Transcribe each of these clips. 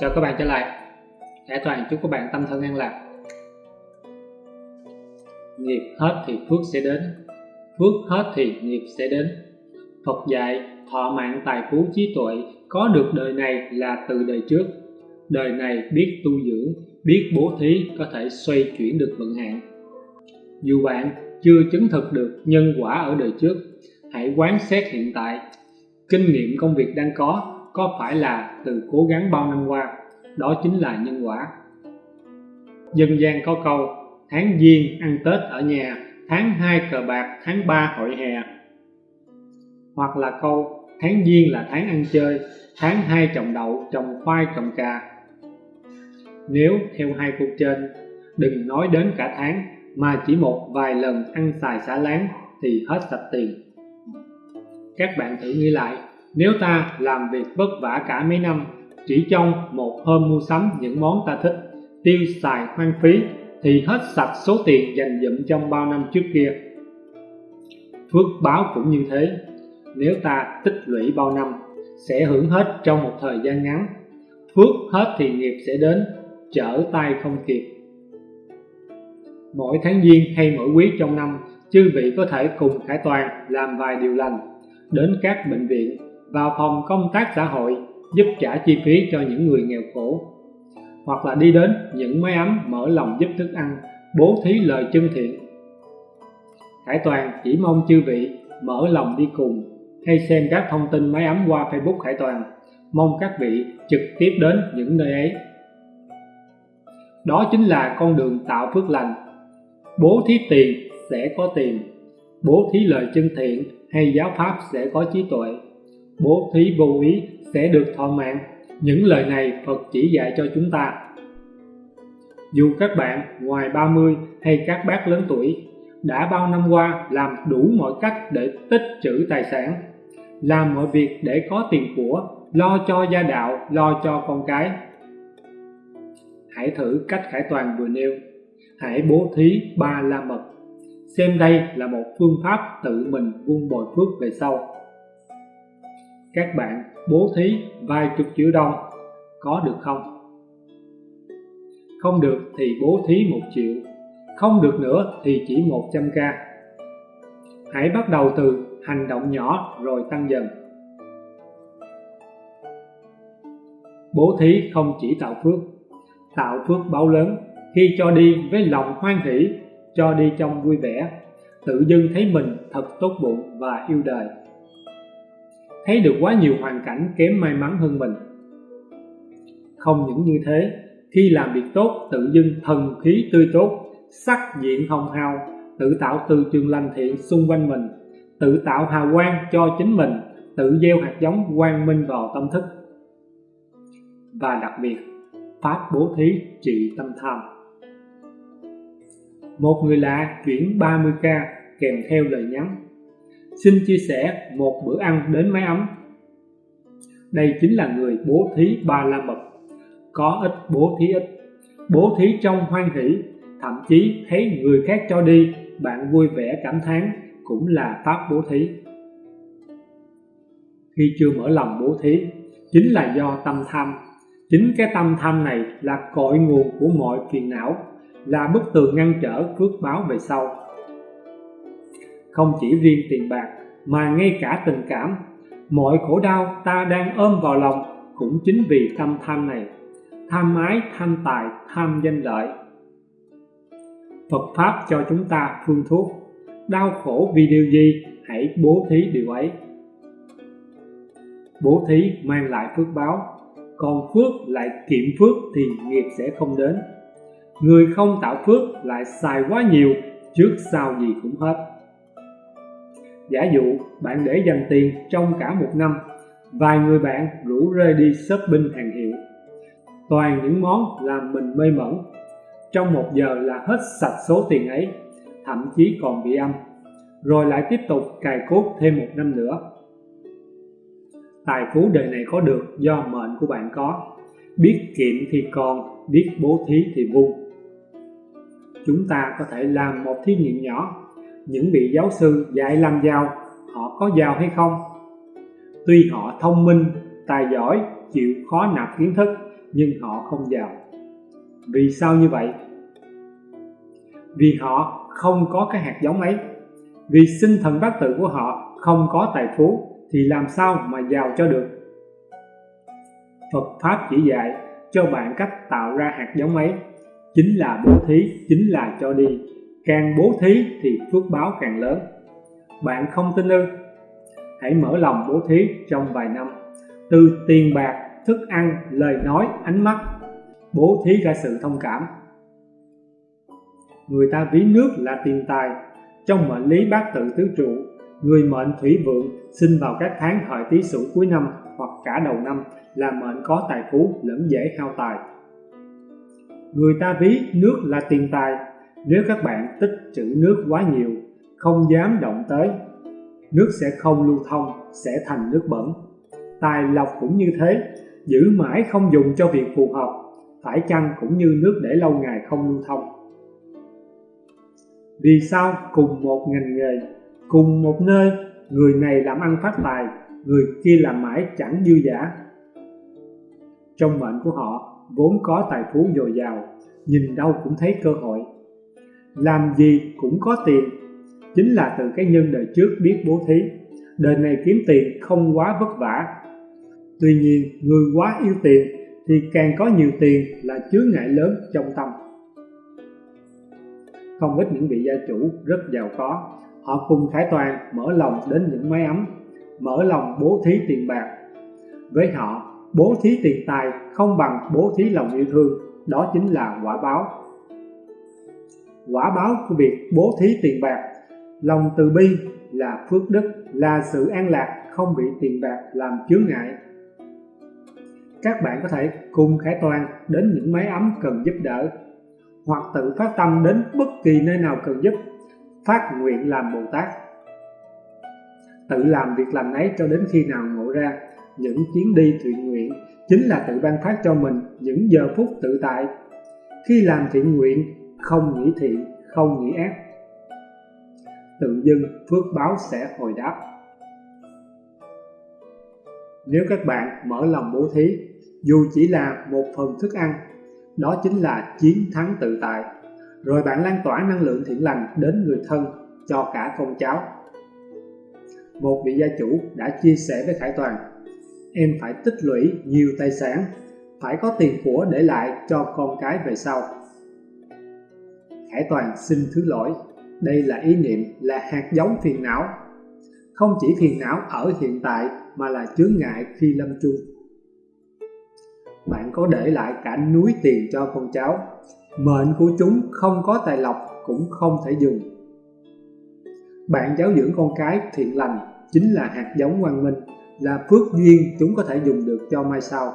Chào các bạn trở lại. Hải Toàn chúc các bạn tâm thân an lạc. Nghiệp hết thì phước sẽ đến. Phước hết thì nghiệp sẽ đến. Phật dạy, thọ mạng tài phú trí tuệ Có được đời này là từ đời trước. Đời này biết tu dưỡng, Biết bố thí, có thể xoay chuyển được vận hạn. Dù bạn chưa chứng thực được nhân quả ở đời trước, Hãy quán xét hiện tại. Kinh nghiệm công việc đang có có phải là từ cố gắng bao năm qua, đó chính là nhân quả. Dân gian có câu, tháng giêng ăn tết ở nhà, tháng 2 cờ bạc, tháng 3 hội hè. Hoặc là câu, tháng giêng là tháng ăn chơi, tháng 2 trồng đậu, trồng khoai, trồng cà. Nếu theo hai câu trên, đừng nói đến cả tháng, mà chỉ một vài lần ăn xài xả láng thì hết sạch tiền. Các bạn thử nghĩ lại nếu ta làm việc vất vả cả mấy năm, chỉ trong một hôm mua sắm những món ta thích, tiêu xài hoang phí, thì hết sạch số tiền dành dụm trong bao năm trước kia. Phước báo cũng như thế, nếu ta tích lũy bao năm, sẽ hưởng hết trong một thời gian ngắn. Phước hết thì nghiệp sẽ đến, trở tay không kịp. Mỗi tháng giêng hay mỗi quý trong năm, chư vị có thể cùng Khải Toàn làm vài điều lành, đến các bệnh viện vào phòng công tác xã hội, giúp trả chi phí cho những người nghèo khổ. Hoặc là đi đến những máy ấm mở lòng giúp thức ăn, bố thí lời chân thiện. Khải Toàn chỉ mong chư vị mở lòng đi cùng, hay xem các thông tin máy ấm qua Facebook Khải Toàn. Mong các vị trực tiếp đến những nơi ấy. Đó chính là con đường tạo phước lành. Bố thí tiền sẽ có tiền, bố thí lời chân thiện hay giáo pháp sẽ có trí tuệ bố thí vô ý sẽ được thọ mạng. Những lời này Phật chỉ dạy cho chúng ta. Dù các bạn ngoài 30 hay các bác lớn tuổi, đã bao năm qua làm đủ mọi cách để tích trữ tài sản, làm mọi việc để có tiền của, lo cho gia đạo, lo cho con cái. Hãy thử cách khải toàn vừa nêu. Hãy bố thí ba la mật. Xem đây là một phương pháp tự mình vun bồi phước về sau các bạn bố thí vài chục triệu đồng có được không? Không được thì bố thí một triệu, không được nữa thì chỉ 100k. Hãy bắt đầu từ hành động nhỏ rồi tăng dần. Bố thí không chỉ tạo phước, tạo phước báo lớn khi cho đi với lòng hoan hỷ, cho đi trong vui vẻ, tự dưng thấy mình thật tốt bụng và yêu đời thấy được quá nhiều hoàn cảnh kém may mắn hơn mình. Không những như thế, khi làm việc tốt, tự dưng thần khí tươi tốt, sắc diện hồng hào, tự tạo từ trường lành thiện xung quanh mình, tự tạo hào quang cho chính mình, tự gieo hạt giống quang minh vào tâm thức. Và đặc biệt, pháp bố thí trị tâm tham. Một người lạ chuyển 30k kèm theo lời nhắn xin chia sẻ một bữa ăn đến mái ấm. Đây chính là người bố thí ba la mật. Có ít bố thí ít. Bố thí trong hoan hỷ, thậm chí thấy người khác cho đi, bạn vui vẻ cảm thán cũng là pháp bố thí. Khi chưa mở lòng bố thí, chính là do tâm tham. Chính cái tâm tham này là cội nguồn của mọi phiền não, là bức tường ngăn trở phước báo về sau không chỉ riêng tiền bạc, mà ngay cả tình cảm. Mọi khổ đau ta đang ôm vào lòng cũng chính vì tâm tham này. Tham ái, tham tài, tham danh lợi. Phật Pháp cho chúng ta phương thuốc. Đau khổ vì điều gì? Hãy bố thí điều ấy. Bố thí mang lại phước báo. Còn phước lại kiệm phước thì nghiệp sẽ không đến. Người không tạo phước lại xài quá nhiều, trước sau gì cũng hết. Giả dụ bạn để dành tiền trong cả một năm Vài người bạn rủ rê đi shopping hàng hiệu. Toàn những món làm mình mê mẩn. Trong một giờ là hết sạch số tiền ấy Thậm chí còn bị âm. Rồi lại tiếp tục cài cốt thêm một năm nữa. Tài phú đời này có được do mệnh của bạn có. Biết kiệm thì còn, biết bố thí thì vui. Chúng ta có thể làm một thí nghiệm nhỏ những vị giáo sư dạy làm giàu họ có giàu hay không tuy họ thông minh tài giỏi chịu khó nạp kiến thức nhưng họ không giàu. Vì sao như vậy? Vì họ không có cái hạt giống ấy. Vì sinh thần bát tự của họ không có tài phú thì làm sao mà giàu cho được? Phật Pháp chỉ dạy cho bạn cách tạo ra hạt giống ấy chính là bố thí, chính là cho đi. Càng bố thí thì phước báo càng lớn. Bạn không tin ư? Hãy mở lòng bố thí trong vài năm. Từ tiền bạc, thức ăn, lời nói, ánh mắt, bố thí ra sự thông cảm. Người ta ví nước là tiền tài. Trong mệnh lý bát tự tứ trụ, người mệnh thủy vượng sinh vào các tháng hợi tý sửu cuối năm hoặc cả đầu năm là mệnh có tài phú lẫn dễ hao tài. Người ta ví nước là tiền tài, nếu các bạn tích trữ nước quá nhiều, không dám động tới, nước sẽ không lưu thông, sẽ thành nước bẩn. Tài lộc cũng như thế, giữ mãi không dùng cho việc phù hợp, phải chăng cũng như nước để lâu ngày không lưu thông. Vì sao cùng một ngành nghề, cùng một nơi, người này làm ăn phát tài, người kia làm mãi chẳng dư giả. Trong mệnh của họ vốn có tài phú dồi dào, nhìn đâu cũng thấy cơ hội. Làm gì cũng có tiền, chính là từ cái nhân đời trước biết bố thí. Đời này kiếm tiền không quá vất vả. Tuy nhiên, người quá yêu tiền thì càng có nhiều tiền là chướng ngại lớn trong tâm. Không ít những vị gia chủ rất giàu có, họ cùng khải toàn mở lòng đến những máy ấm, mở lòng bố thí tiền bạc. Với họ, bố thí tiền tài không bằng bố thí lòng yêu thương đó chính là quả báo quả báo của việc bố thí tiền bạc. Lòng từ bi là phước đức, là sự an lạc, không bị tiền bạc làm chướng ngại. Các bạn có thể cùng khải toàn đến những máy ấm cần giúp đỡ, hoặc tự phát tâm đến bất kỳ nơi nào cần giúp, phát nguyện làm Bồ Tát. Tự làm việc làm ấy cho đến khi nào ngộ ra những chuyến đi thiện nguyện chính là tự ban phát cho mình những giờ phút tự tại. Khi làm thiện nguyện không nghĩ thiện không nghĩ ác. Tự dưng phước báo sẽ hồi đáp. Nếu các bạn mở lòng bố thí dù chỉ là một phần thức ăn đó chính là chiến thắng tự tại. Rồi bạn lan tỏa năng lượng thiện lành đến người thân cho cả con cháu. Một vị gia chủ đã chia sẻ với Khải Toàn em phải tích lũy nhiều tài sản, phải có tiền của để lại cho con cái về sau. Khải Toàn xin thứ lỗi, đây là ý niệm, là hạt giống phiền não. Không chỉ phiền não ở hiện tại mà là chướng ngại khi lâm chung. Bạn có để lại cả núi tiền cho con cháu, mệnh của chúng không có tài lộc cũng không thể dùng. Bạn giáo dưỡng con cái thiện lành chính là hạt giống quang minh là phước duyên chúng có thể dùng được cho mai sau.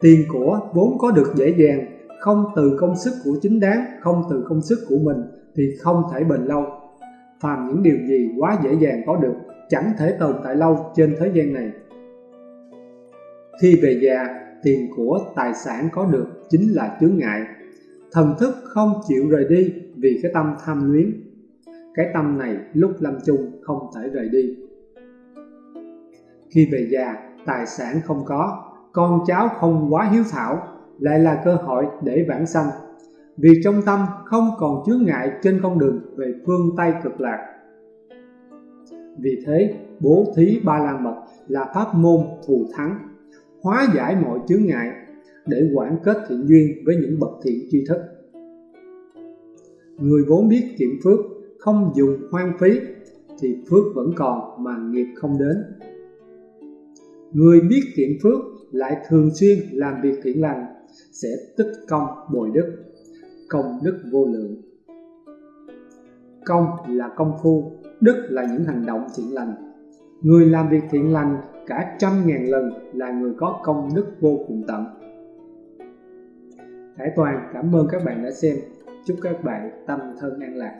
Tiền của vốn có được dễ dàng, không từ công sức của chính đáng, không từ công sức của mình thì không thể bền lâu. Phàm những điều gì quá dễ dàng có được chẳng thể tồn tại lâu trên thế gian này. Khi về già, tiền của tài sản có được chính là chướng ngại. Thần thức không chịu rời đi vì cái tâm tham luyến. Cái tâm này lúc lâm chung không thể rời đi. Khi về già, tài sản không có, con cháu không quá hiếu thảo, lại là cơ hội để vãng sanh. Vì trong tâm không còn chướng ngại trên con đường về phương Tây cực lạc. Vì thế, bố thí ba la mật là pháp môn thù thắng, hóa giải mọi chướng ngại để quản kết thiện duyên với những bậc thiện tri thức. Người vốn biết kiệm phước, không dùng hoang phí, thì phước vẫn còn mà nghiệp không đến. Người biết thiện phước lại thường xuyên làm việc thiện lành sẽ tích công bồi đức, công đức vô lượng. Công là công phu, đức là những hành động thiện lành. Người làm việc thiện lành cả trăm ngàn lần là người có công đức vô cùng tận. Hải Toàn cảm ơn các bạn đã xem. Chúc các bạn tâm thân an lạc.